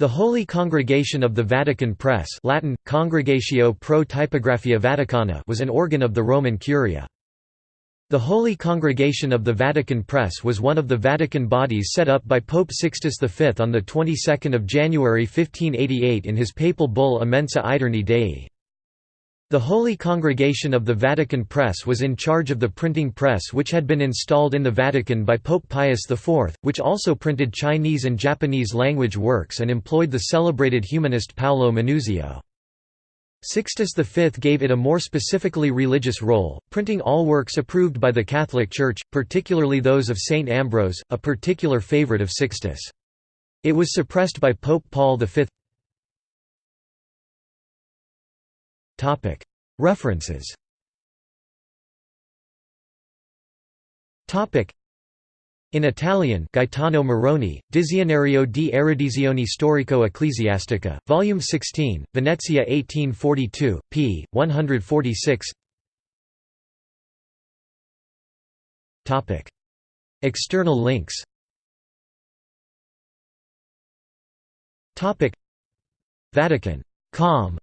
The Holy Congregation of the Vatican Press Latin, Congregatio pro Typographia Vaticana was an organ of the Roman Curia. The Holy Congregation of the Vatican Press was one of the Vatican bodies set up by Pope Sixtus V on the 22nd of January 1588 in his papal bull Immensa Aeterni Dei. The Holy Congregation of the Vatican Press was in charge of the printing press which had been installed in the Vatican by Pope Pius IV, which also printed Chinese and Japanese language works and employed the celebrated humanist Paolo Manuzio. Sixtus V gave it a more specifically religious role, printing all works approved by the Catholic Church, particularly those of Saint Ambrose, a particular favorite of Sixtus. It was suppressed by Pope Paul V. References. In Italian Gaetano Moroni, Dizionario di erudizione storico-ecclesiastica, Volume 16, Venezia 1842, p. 146 External links. Vatican. Com